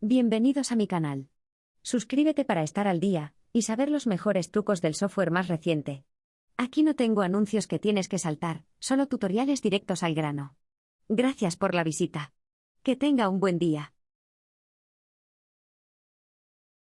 Bienvenidos a mi canal. Suscríbete para estar al día y saber los mejores trucos del software más reciente. Aquí no tengo anuncios que tienes que saltar, solo tutoriales directos al grano. Gracias por la visita. Que tenga un buen día.